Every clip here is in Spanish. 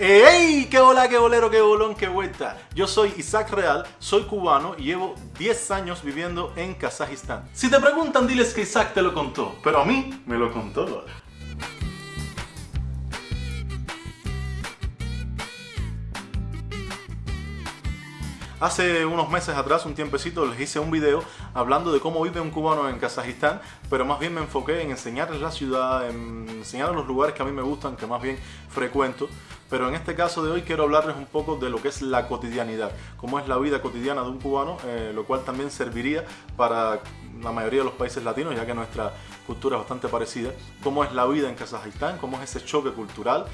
¡Ey! ¡Qué hola, qué bolero, qué bolón, qué vuelta! Yo soy Isaac Real, soy cubano y llevo 10 años viviendo en Kazajistán. Si te preguntan, diles que Isaac te lo contó, pero a mí me lo contó. Hace unos meses atrás, un tiempecito, les hice un video hablando de cómo vive un cubano en Kazajistán, pero más bien me enfoqué en enseñarles la ciudad, en enseñarles los lugares que a mí me gustan, que más bien frecuento. Pero en este caso de hoy quiero hablarles un poco de lo que es la cotidianidad, cómo es la vida cotidiana de un cubano, eh, lo cual también serviría para la mayoría de los países latinos, ya que nuestra cultura es bastante parecida, cómo es la vida en Kazajistán, cómo es ese choque cultural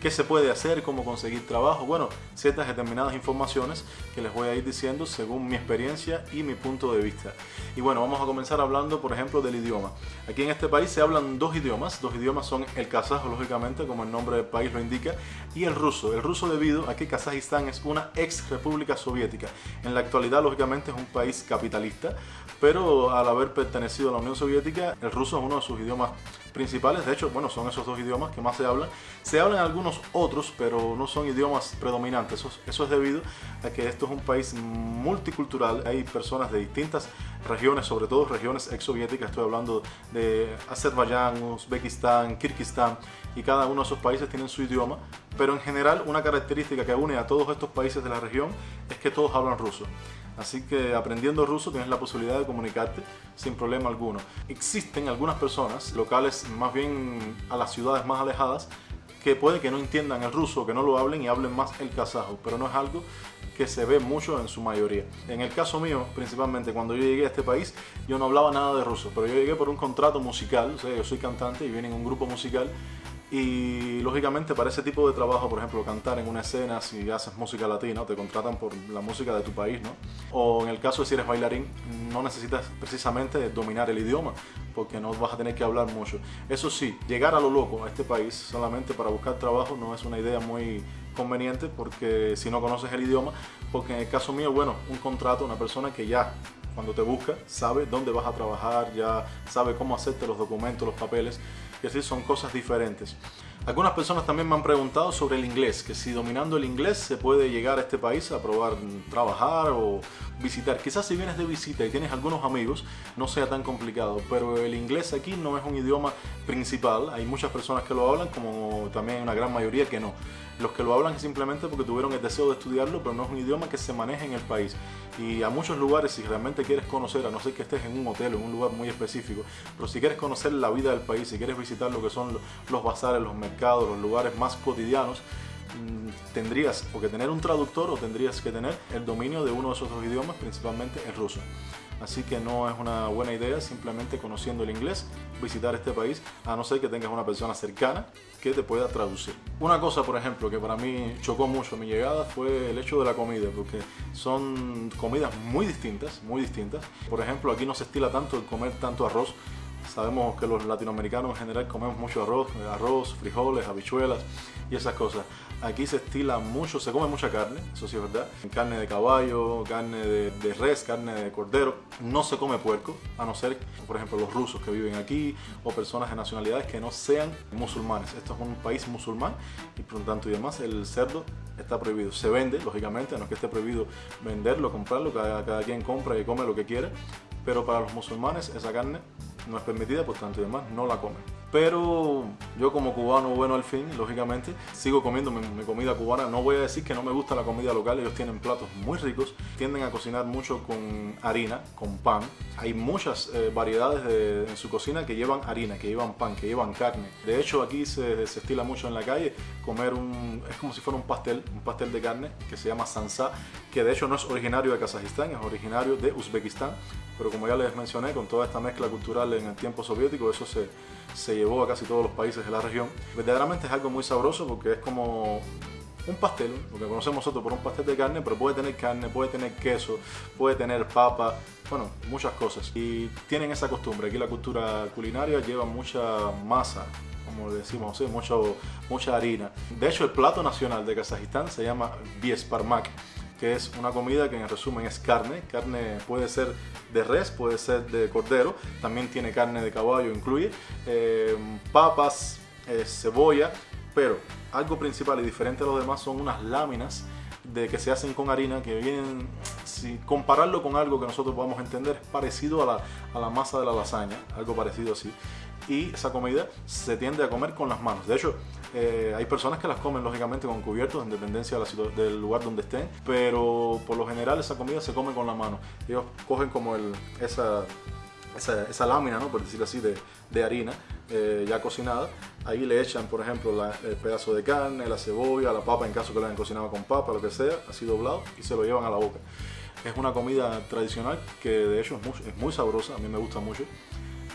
qué se puede hacer, cómo conseguir trabajo, bueno, ciertas determinadas informaciones que les voy a ir diciendo según mi experiencia y mi punto de vista. Y bueno, vamos a comenzar hablando, por ejemplo, del idioma. Aquí en este país se hablan dos idiomas, dos idiomas son el kazajo, lógicamente, como el nombre del país lo indica, y el ruso. El ruso debido a que Kazajistán es una ex república soviética. En la actualidad, lógicamente, es un país capitalista, pero al haber pertenecido a la Unión Soviética, el ruso es uno de sus idiomas principales. De hecho, bueno, son esos dos idiomas que más se hablan. Se hablan algunos otros, pero no son idiomas predominantes. Eso, eso es debido a que esto es un país multicultural. Hay personas de distintas regiones, sobre todo regiones exsoviéticas. Estoy hablando de Azerbaiyán, Uzbekistán, Kirguistán y cada uno de esos países tienen su idioma. Pero en general, una característica que une a todos estos países de la región es que todos hablan ruso. Así que aprendiendo ruso tienes la posibilidad de comunicarte sin problema alguno. Existen algunas personas locales, más bien a las ciudades más alejadas, que puede que no entiendan el ruso, que no lo hablen y hablen más el kazajo, pero no es algo que se ve mucho en su mayoría. En el caso mío, principalmente cuando yo llegué a este país, yo no hablaba nada de ruso, pero yo llegué por un contrato musical, o sea, yo soy cantante y viene en un grupo musical y lógicamente para ese tipo de trabajo, por ejemplo, cantar en una escena, si haces música latina, te contratan por la música de tu país, ¿no? O en el caso de si eres bailarín, no necesitas precisamente dominar el idioma, porque no vas a tener que hablar mucho. Eso sí, llegar a lo loco a este país solamente para buscar trabajo no es una idea muy conveniente, porque si no conoces el idioma, porque en el caso mío, bueno, un contrato, una persona que ya cuando te busca, sabe dónde vas a trabajar, ya sabe cómo hacerte los documentos, los papeles, que así son cosas diferentes. Algunas personas también me han preguntado sobre el inglés, que si dominando el inglés se puede llegar a este país a probar trabajar o visitar. Quizás si vienes de visita y tienes algunos amigos, no sea tan complicado, pero el inglés aquí no es un idioma principal. Hay muchas personas que lo hablan, como también una gran mayoría que no. Los que lo hablan es simplemente porque tuvieron el deseo de estudiarlo, pero no es un idioma que se maneje en el país. Y a muchos lugares, si realmente quieres conocer, a no ser que estés en un hotel o en un lugar muy específico, pero si quieres conocer la vida del país, si quieres visitar lo que son los bazares, los mercados, los lugares más cotidianos, tendrías o que tener un traductor o tendrías que tener el dominio de uno de esos dos idiomas, principalmente el ruso. Así que no es una buena idea simplemente conociendo el inglés visitar este país, a no ser que tengas una persona cercana que te pueda traducir. Una cosa, por ejemplo, que para mí chocó mucho mi llegada fue el hecho de la comida, porque son comidas muy distintas, muy distintas. Por ejemplo, aquí no se estila tanto el comer tanto arroz, Sabemos que los latinoamericanos en general comemos mucho arroz, arroz, frijoles, habichuelas y esas cosas. Aquí se estila mucho, se come mucha carne, eso sí es verdad. Carne de caballo, carne de, res, carne de cordero. No se come puerco, a no ser, por ejemplo, los rusos que viven aquí o personas de nacionalidades que no sean musulmanes. Esto es un país musulmán y por lo tanto y demás el cerdo está prohibido. Se vende, lógicamente, no es que esté prohibido venderlo, comprarlo, cada, cada quien compra y come lo que quiere, pero para los musulmanes esa carne no es permitida, por tanto y demás no la comen. Pero yo como cubano bueno al fin, lógicamente, sigo comiendo mi, comida cubana. No voy a decir que no me gusta la comida local, ellos tienen platos muy ricos. Tienden a cocinar mucho con harina, con pan. Hay muchas eh, variedades en su cocina que llevan harina, que llevan pan, que llevan carne. De hecho aquí se, se, estila mucho en la calle comer un... es como si fuera un pastel, un pastel de carne que se llama sansa, que de hecho no es originario de Kazajistán, es originario de Uzbekistán. Pero como ya les mencioné, con toda esta mezcla cultural en el tiempo soviético, eso se, se llevó a casi todos los países de la región. Verdaderamente es algo muy sabroso porque es como un pastel, lo que conocemos nosotros por un pastel de carne, pero puede tener carne, puede tener queso, puede tener papa, bueno, muchas cosas. Y tienen esa costumbre, aquí la cultura culinaria lleva mucha masa, como decimos, mucho, mucha harina. De hecho, el plato nacional de Kazajistán se llama biesparmak que es una comida que en resumen es carne. Carne puede ser de res, puede ser de cordero, también tiene carne de caballo, incluye eh, papas, eh, cebolla, Pero algo principal y diferente a los demás son unas láminas de que se hacen con harina que vienen, si compararlo con algo que nosotros podamos entender, es parecido a la, a la masa de la lasaña, algo parecido así. Y esa comida se tiende a comer con las manos. De hecho, eh, hay personas que las comen lógicamente con cubiertos en dependencia del lugar donde estén, pero por lo general esa comida se come con la mano. Ellos cogen como el, esa, esa, lámina, ¿no? por decirlo así, de, de harina eh, ya cocinada. Ahí le echan, por ejemplo, el pedazo de carne, la cebolla, la papa, en caso que la hayan cocinado con papa, lo que sea, así doblado, y se lo llevan a la boca. Es una comida tradicional que de hecho es muy, es muy sabrosa, a mí me gusta mucho.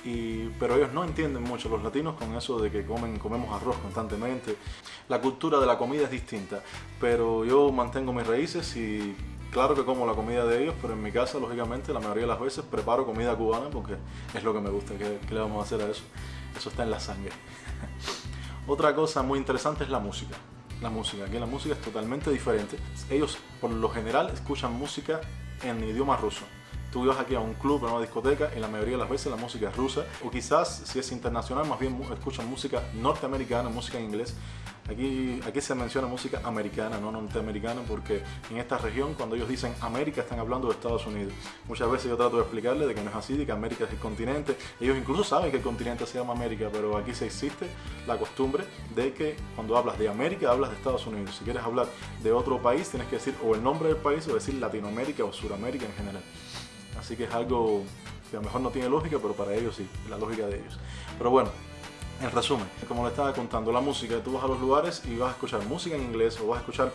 Pero ellos no entienden mucho, los latinos, con eso de que comen, comemos arroz constantemente. La cultura de la comida es distinta, pero yo mantengo mis raíces y claro que como la comida de ellos, pero en mi casa, lógicamente, la mayoría de las veces preparo comida cubana porque es lo que me gusta. ¿Qué, qué le vamos a hacer a eso? Eso está en la sangre. Otra cosa muy interesante es la música. La música, aquí la música es totalmente diferente. Ellos, por lo general, escuchan música en idioma ruso tú vas aquí a un club, a una discoteca, y la mayoría de las veces la música es rusa, o quizás si es internacional, más bien escuchan música norteamericana, música en inglés. Aquí, aquí se menciona música americana, no norteamericana, porque en esta región, cuando ellos dicen América, están hablando de Estados Unidos. Muchas veces yo trato de explicarles de que no es así, de que América es el continente. Ellos incluso saben que el continente se llama América, pero aquí se existe la costumbre de que cuando hablas de América, hablas de Estados Unidos. Si quieres hablar de otro país, tienes que decir o el nombre del país o decir Latinoamérica o Suramérica en general. Así que es algo que a lo mejor no tiene lógica, pero para ellos sí, la lógica de ellos. Pero bueno, en resumen, como le estaba contando, la música, tú vas a los lugares y vas a escuchar música en inglés o vas a escuchar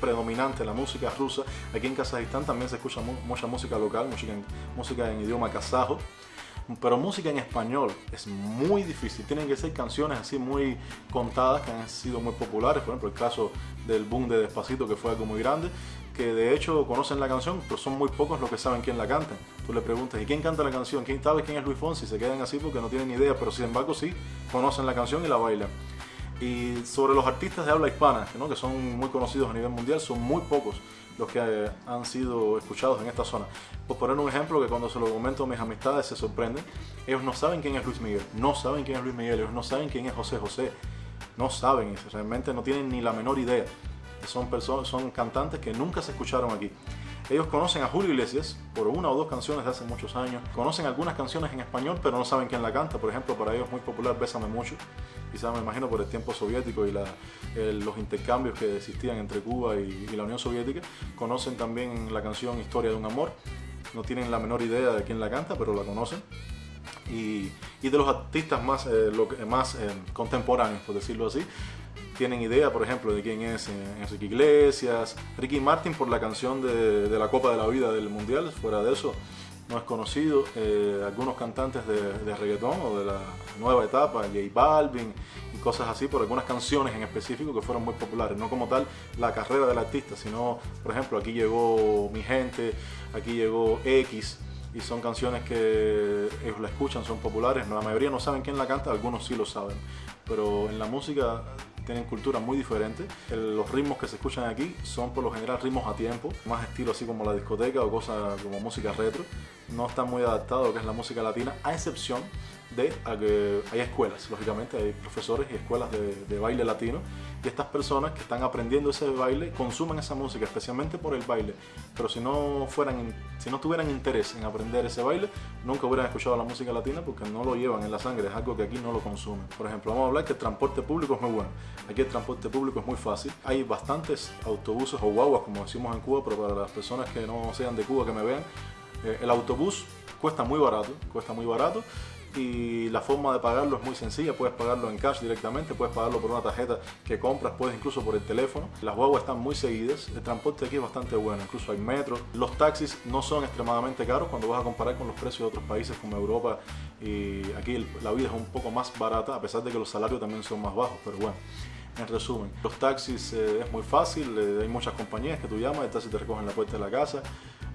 predominante la música rusa. Aquí en Kazajistán también se escucha mucha música local, música en, música en idioma kazajo. Pero música en español es muy difícil. Tienen que ser canciones así muy contadas que han sido muy populares. Por ejemplo, el caso del boom de Despacito, que fue algo muy grande de hecho conocen la canción, pero son muy pocos los que saben quién la canta. Tú le preguntas, ¿y quién canta la canción? ¿Quién sabe quién es Luis Fonsi? Se quedan así porque no tienen ni idea, pero sin embargo sí conocen la canción y la bailan. Y sobre los artistas de habla hispana, que son muy conocidos a nivel mundial, son muy pocos los que eh, han sido escuchados en esta zona. Por poner un ejemplo que cuando se lo comento a mis amistades se sorprenden, ellos no saben quién es Luis Miguel, no saben quién es Luis Miguel, ellos no saben quién es José José, no saben, realmente no tienen ni la menor idea son, personas, son cantantes que nunca se escucharon aquí. Ellos conocen a Julio Iglesias por una o dos canciones de hace muchos años. Conocen algunas canciones en español, pero no saben quién la canta. Por ejemplo, para ellos es muy popular Bésame Mucho. Quizás me imagino por el tiempo soviético y los intercambios que existían entre Cuba y, la Unión Soviética. Conocen también la canción Historia de un Amor. No tienen la menor idea de quién la canta, pero la conocen. Y, de los artistas más, eh, más eh, contemporáneos, por decirlo así, tienen idea, por ejemplo, de quién es eh, Enrique Iglesias, Ricky Martin por la canción de, la Copa de la Vida del Mundial, fuera de eso no es conocido, algunos cantantes de, reggaetón o de la nueva etapa, J Balvin y cosas así, por algunas canciones en específico que fueron muy populares, no como tal la carrera del artista, sino, por ejemplo, aquí llegó Mi Gente, aquí llegó X, y son canciones que ellos la escuchan, son populares, la mayoría no saben quién la canta, algunos sí lo saben, pero en la música tienen cultura muy diferente. los ritmos que se escuchan aquí son por lo general ritmos a tiempo, más estilo así como la discoteca o cosas como música retro. No están muy adaptados a lo que es la música latina, a excepción de que hay escuelas, lógicamente hay profesores y escuelas de, baile latino y estas personas que están aprendiendo ese baile consumen esa música especialmente por el baile. Pero si no fueran si no tuvieran interés en aprender ese baile nunca hubieran escuchado la música latina porque no lo llevan en la sangre es algo que aquí no lo consumen. Por ejemplo vamos a hablar que el transporte público es muy bueno. Aquí el transporte público es muy fácil. Hay bastantes autobuses o guaguas como decimos en Cuba pero para las personas que no sean de Cuba que me vean eh, el autobús cuesta muy barato cuesta muy barato y la forma de pagarlo es muy sencilla, puedes pagarlo en cash directamente, puedes pagarlo por una tarjeta que compras, puedes incluso por el teléfono. Las guaguas están muy seguidas, el transporte aquí es bastante bueno, incluso hay metro. Los taxis no son extremadamente caros cuando vas a comparar con los precios de otros países como Europa y aquí la vida es un poco más barata a pesar de que los salarios también son más bajos, pero bueno. En resumen, los taxis eh, es muy fácil, eh, hay muchas compañías que tú llamas, el taxi te recogen la puerta de la casa,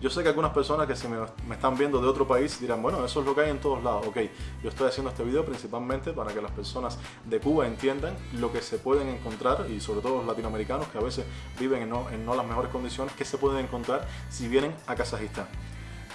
yo sé que algunas personas que se me, están viendo de otro país dirán, bueno, eso es lo que hay en todos lados. Ok, yo estoy haciendo este video principalmente para que las personas de Cuba entiendan lo que se pueden encontrar y sobre todo los latinoamericanos que a veces viven en no, en no las mejores condiciones, que se pueden encontrar si vienen a Kazajistán.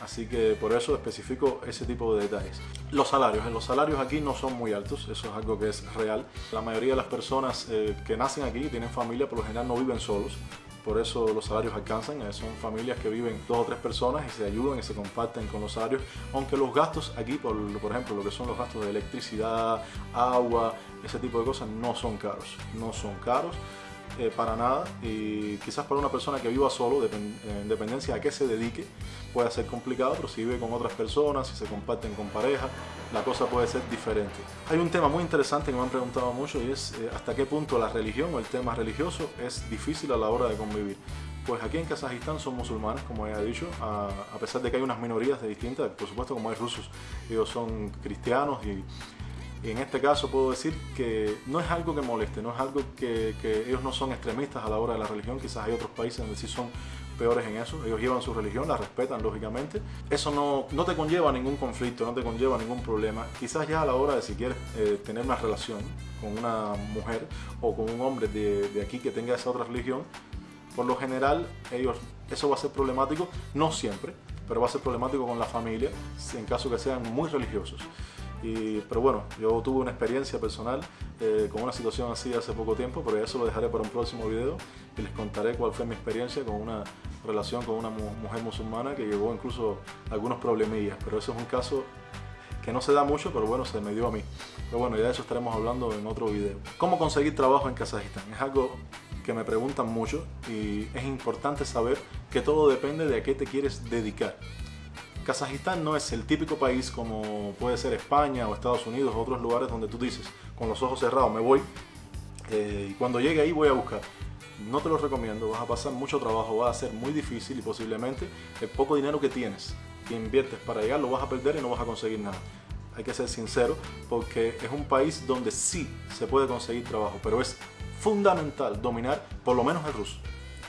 Así que por eso especifico ese tipo de detalles. Los salarios. Los salarios aquí no son muy altos, eso es algo que es real. La mayoría de las personas eh, que nacen aquí tienen familia por lo general no viven solos. Por eso los salarios alcanzan, eh, son familias que viven dos o tres personas y se ayudan y se comparten con los salarios, aunque los gastos aquí, por, por ejemplo, lo que son los gastos de electricidad, agua, ese tipo de cosas, no son caros, no son caros. Eh, para nada y quizás para una persona que viva solo, en dependencia a qué se dedique, puede ser complicado, pero si vive con otras personas, si se comparten con pareja, la cosa puede ser diferente. Hay un tema muy interesante que me han preguntado mucho y es eh, hasta qué punto la religión o el tema religioso es difícil a la hora de convivir. Pues aquí en Kazajistán son musulmanes, como he dicho, a, pesar de que hay unas minorías de distintas, por supuesto como hay rusos, ellos son cristianos y y en este caso puedo decir que no es algo que moleste, no es algo que, ellos no son extremistas a la hora de la religión, quizás hay otros países donde sí son peores en eso, ellos llevan su religión, la respetan lógicamente. Eso no, no te conlleva ningún conflicto, no te conlleva ningún problema. Quizás ya a la hora de si quieres eh, tener una relación con una mujer o con un hombre de, de aquí que tenga esa otra religión, por lo general ellos, eso va a ser problemático, no siempre, pero va a ser problemático con la familia en caso que sean muy religiosos pero bueno, yo tuve una experiencia personal eh, con una situación así hace poco tiempo, pero eso lo dejaré para un próximo video y les contaré cuál fue mi experiencia con una relación con una mujer musulmana que llevó incluso algunos problemillas, pero eso es un caso que no se da mucho, pero bueno, se me dio a mí. Pero bueno, ya de eso estaremos hablando en otro video. ¿Cómo conseguir trabajo en Kazajistán? Es algo que me preguntan mucho y es importante saber que todo depende de a qué te quieres dedicar. Kazajistán no es el típico país como puede ser España o Estados Unidos o otros lugares donde tú dices con los ojos cerrados me voy eh, y cuando llegue ahí voy a buscar. No te lo recomiendo, vas a pasar mucho trabajo, va a ser muy difícil y posiblemente el poco dinero que tienes, que inviertes para llegar, lo vas a perder y no vas a conseguir nada. Hay que ser sincero porque es un país donde sí se puede conseguir trabajo, pero es fundamental dominar por lo menos el ruso.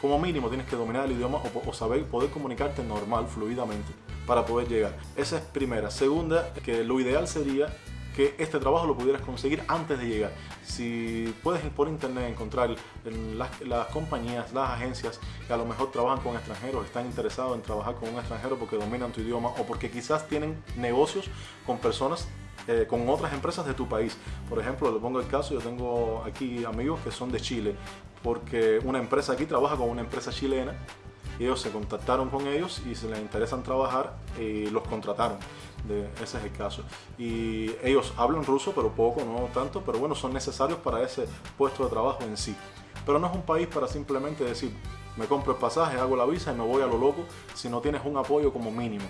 Como mínimo tienes que dominar el idioma o, saber poder comunicarte normal, fluidamente para poder llegar. Esa es primera. Segunda, que lo ideal sería que este trabajo lo pudieras conseguir antes de llegar. Si puedes por internet encontrar las, compañías, las agencias que a lo mejor trabajan con extranjeros, están interesados en trabajar con un extranjero porque dominan tu idioma o porque quizás tienen negocios con personas eh, con otras empresas de tu país. Por ejemplo, le pongo el caso, yo tengo aquí amigos que son de Chile, porque una empresa aquí trabaja con una empresa chilena ellos se contactaron con ellos y se les interesan trabajar y los contrataron. Ese es el caso. Y ellos hablan ruso, pero poco, no tanto, pero bueno, son necesarios para ese puesto de trabajo en sí. Pero no es un país para simplemente decir, me compro el pasaje, hago la visa y me voy a lo loco, si no tienes un apoyo como mínimo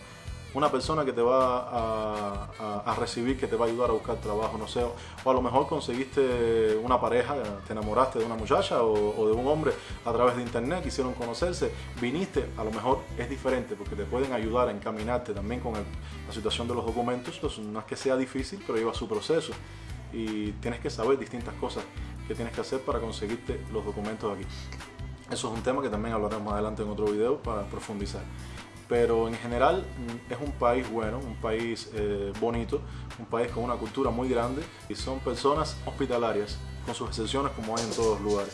una persona que te va a, recibir, que te va a ayudar a buscar trabajo, no sé, o a lo mejor conseguiste una pareja, te enamoraste de una muchacha o, de un hombre a través de internet, quisieron conocerse, viniste, a lo mejor es diferente porque te pueden ayudar a encaminarte también con la situación de los documentos, entonces no es que sea difícil, pero lleva su proceso y tienes que saber distintas cosas que tienes que hacer para conseguirte los documentos aquí. Eso es un tema que también hablaremos más adelante en otro video para profundizar pero en general mm, es un país bueno, un país eh, bonito, un país con una cultura muy grande y son personas hospitalarias, con sus excepciones como hay en todos los lugares.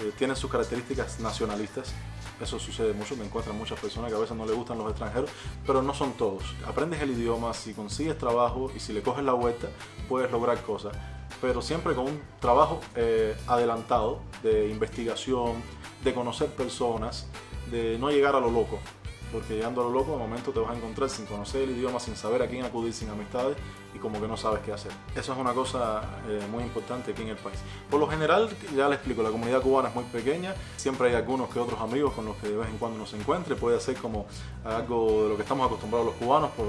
Eh, tienen sus características nacionalistas, eso sucede mucho, me encuentran muchas personas que a veces no les gustan los extranjeros, pero no son todos. Aprendes el idioma, si consigues trabajo y si le coges la vuelta, puedes lograr cosas, pero siempre con un trabajo eh, adelantado de investigación, de conocer personas, de no llegar a lo loco porque llegando a lo loco de momento te vas a encontrar sin conocer el idioma, sin saber a quién acudir, sin amistades y como que no sabes qué hacer. Eso es una cosa eh, muy importante aquí en el país. Por lo general, ya les explico, la comunidad cubana es muy pequeña, siempre hay algunos que otros amigos con los que de vez en cuando nos encuentre, puede ser como algo de lo que estamos acostumbrados los cubanos, por,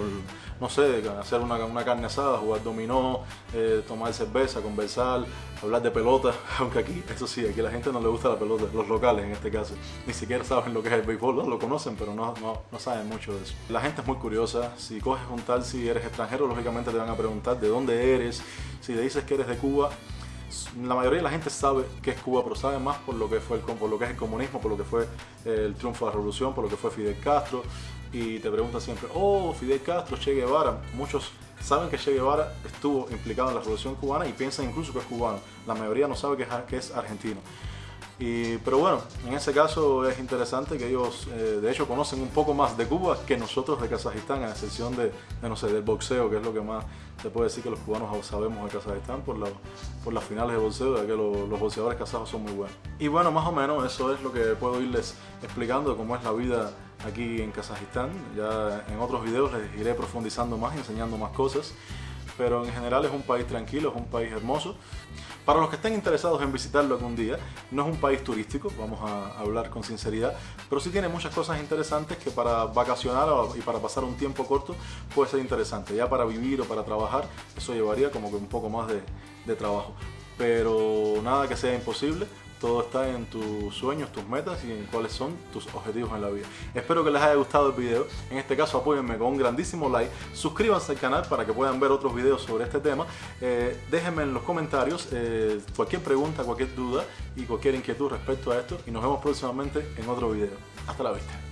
no sé, hacer una, una carne asada, jugar dominó, eh, tomar cerveza, conversar, hablar de pelota, aunque aquí, eso sí, aquí la gente no le gusta la pelota, los locales en este caso, ni siquiera saben lo que es el béisbol, lo conocen, pero no, no, no saben mucho de eso. La gente es muy curiosa, si coges un tal, si eres extranjero, lógicamente te van a preguntar de dónde eres, si le dices que eres de Cuba, la mayoría de la gente sabe que es Cuba, pero sabe más por lo que fue el, por lo que es el comunismo, por lo que fue el triunfo de la revolución, por lo que fue Fidel Castro, y te pregunta siempre, oh, Fidel Castro, Che Guevara. Muchos saben que Che Guevara estuvo implicado en la revolución cubana y piensan incluso que es cubano. La mayoría no sabe que es, que es argentino. Y, pero bueno, en ese caso es interesante que ellos eh, de hecho conocen un poco más de Cuba que nosotros de Kazajistán, a excepción de, no sé, del boxeo, que es lo que más se puede decir que los cubanos sabemos de Kazajistán por, por las finales de boxeo, ya que los boxeadores kazajos son muy buenos. Y bueno, más o menos eso es lo que puedo irles explicando cómo es la vida aquí en Kazajistán. Ya en otros videos les iré profundizando más y enseñando más cosas pero en general es un país tranquilo, es un país hermoso. Para los que estén interesados en visitarlo algún día, no es un país turístico, vamos a hablar con sinceridad, pero sí tiene muchas cosas interesantes que para vacacionar y para pasar un tiempo corto puede ser interesante. Ya para vivir o para trabajar, eso llevaría como que un poco más de, de trabajo. Pero nada que sea imposible, todo está en tus sueños, tus metas y en cuáles son tus objetivos en la vida. Espero que les haya gustado el video. En este caso apóyenme con un grandísimo like. Suscríbanse al canal para que puedan ver otros videos sobre este tema. Eh, déjenme en los comentarios eh, cualquier pregunta, cualquier duda y cualquier inquietud respecto a esto. Y nos vemos próximamente en otro video. Hasta la vista.